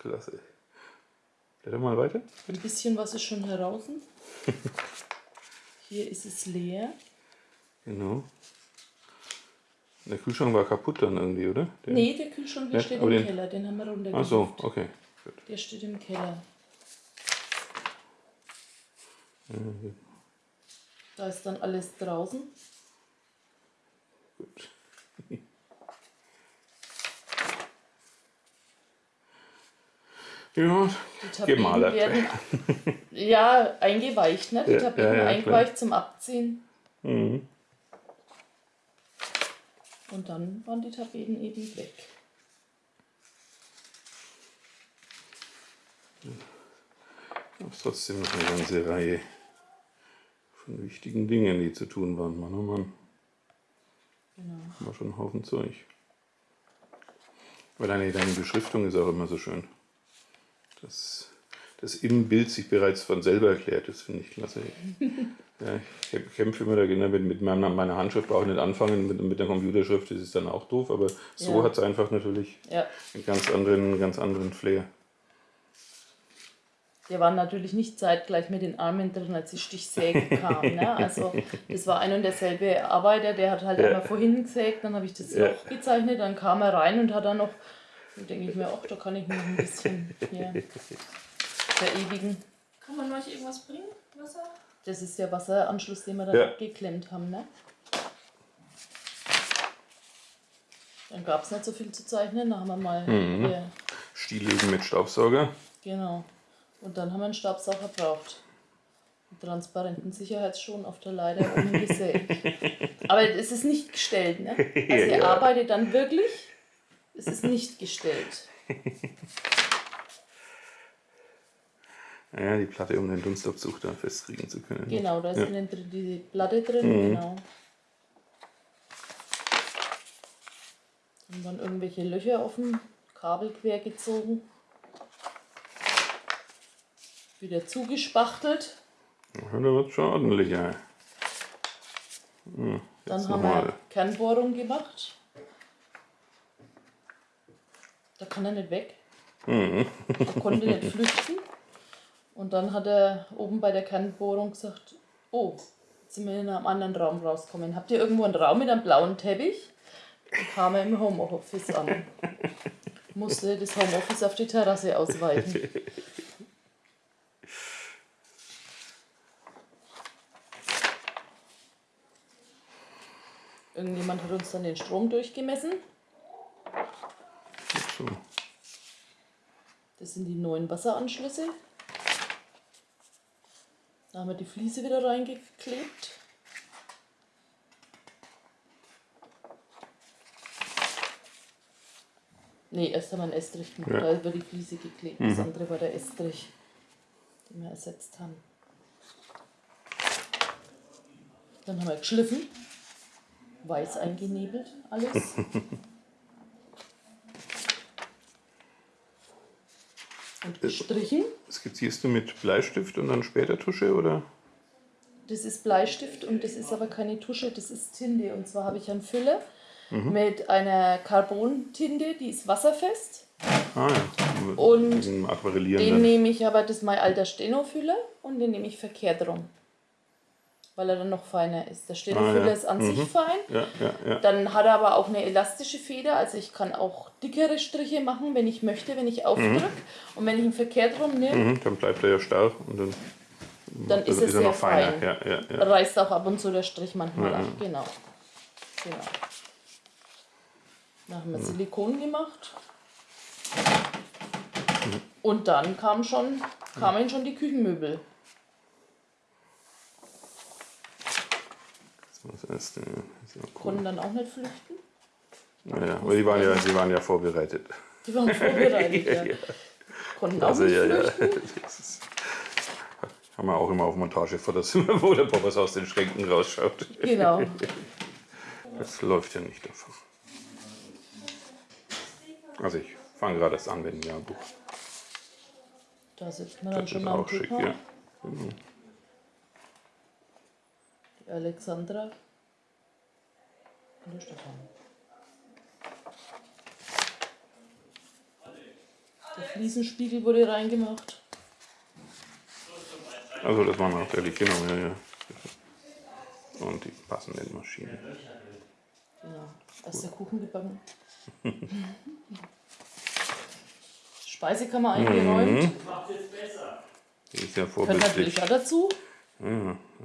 Klasse. Blätter mal weiter. Ein bisschen was ist schon heraus. Hier ist es leer. Genau. Der Kühlschrank war kaputt dann irgendwie, oder? Der, Nee, der Kühlschrank der Ja, steht im den- Keller. Den haben wir Ach runtergeholt. so, okay. Gut. Der steht im Keller. Da ist dann alles draußen. Gut. Ja, Die Tapeten Gemalert. werden ja eingeweicht, ne? Die Tapeten ja, ja, eingeweicht zum Abziehen. mhm. Und dann waren die Tapeten eben weg. aber trotzdem noch eine ganze Reihe von wichtigen Dingen, die zu tun waren. Mann, oh Mann. Genau. War schon ein Haufen Zeug. Aber deine, deine Beschriftung ist auch immer so schön. Das, das im Bild sich bereits von selber erklärt, das finde ich klasse. ja, ich kämpfe immer dagegen, mit, mit meiner, meiner Handschrift brauche ich nicht anfangen, mit, mit der Computerschrift das ist dann auch doof, aber so Ja. hat es einfach natürlich Ja, einen ganz anderen, ganz anderen Flair. der war natürlich nicht zeitgleich mit den Armen drin, als die Stichsäge kam. Ne? Also das war ein und derselbe Arbeiter, der hat halt Ja. einmal vorhin gesägt, dann habe ich das. Loch gezeichnet, dann kam er rein und hat dann noch, dann denke ich mir, ach, da kann ich noch ein bisschen hier verewigen. Kann man euch irgendwas bringen? Wasser? Das ist der Wasseranschluss, den wir dann Ja. abgeklemmt haben. Ne? Dann gab es nicht so viel zu zeichnen, dann haben wir mal Mhm. hier, Stillleben mit Staubsauger. genau. Und dann haben wir einen Staubsauger gebraucht. Einen transparenten Sicherheitsschuhen auf der Leiter oben gesägt. Aber es ist nicht gestellt, ne? Also ihr Ja. arbeitet dann wirklich, es ist nicht gestellt. Ja, die Platte, um den Dunstabzug da festkriegen zu können. Genau, da ist Ja. innen drin die Platte drin, Mhm. genau. Dann waren irgendwelche Löcher offen, Kabel quer gezogen. Wieder zugespachtelt. Ja, da wird schon ordentlicher. Hm, Dann haben wir Kernbohrung gemacht. Da kann er nicht weg. Mhm. Er konnte nicht flüchten. Und dann hat er oben bei der Kernbohrung gesagt, oh, jetzt sind wir in einem anderen Raum rausgekommen. Habt ihr irgendwo einen Raum mit einem blauen Teppich? Dann kam er im Homeoffice an. Musste das Homeoffice auf die Terrasse ausweiten. Irgendjemand hat uns dann den Strom durchgemessen. So. Das sind die neuen Wasseranschlüsse. Da haben wir die Fliese wieder reingeklebt. Nee, erst haben wir einen Estrich gemacht, Ja. da über die Fliese geklebt. Das andere war der Estrich, den wir ersetzt haben. Dann haben wir geschliffen, weiß eingenebelt, alles. Und gestrichen. Skizzierst du mit Bleistift und dann später Tusche oder? Das ist Bleistift und das ist aber keine Tusche, das ist Tinte. Und zwar habe ich einen Füller Mhm. mit einer Carbontinte, die ist wasserfest. Ah ja. Und Den dann. nehme ich aber, das ist mein alter Steno-Füller und den nehme ich verkehrt rum. Weil er dann noch feiner ist. Der Steno-Füller Ah, ja. ist an sich fein. Ja, ja. Dann hat er aber auch eine elastische Feder, also ich kann auch dickere Striche machen, wenn ich möchte, wenn ich aufdrücke. Und wenn ich ihn verkehrt rum nehme, Mhm, dann bleibt er ja starr und dann, dann ist also er sehr noch feiner. fein. Ja, ja, ja. reißt auch ab und zu der Strich manchmal ab. Genau. genau. Dann haben wir Silikon gemacht. Und dann kam schon, kamen schon die Küchenmöbel. Das erste. Ja. Ja cool. Konnten dann auch nicht flüchten. Naja, aber die waren ja, die waren ja vorbereitet. Die waren vorbereitet. ja. Konnten auch Also nicht ja, ja. flüchten. Das ist, haben wir auch immer auf Montagefotos, wo der Poppers aus den Schränken rausschaut. Genau. Das läuft ja nicht davon. Also ich fange gerade erst an mit dem Jahrbuch. Da sitzt man dann Das schon ist mal am auch schick, Ticker. ja. Die Alexandra und der Stefan. Der Fliesenspiegel wurde reingemacht. Also das war nachträglich, genau, ja, ja. Und die passenden Maschinen. Genau. Erst der Kuchen gebacken. Speisekammer eingeräumt. Die ist ja Gehört natürlich vorbildlich. auch dazu. Ja,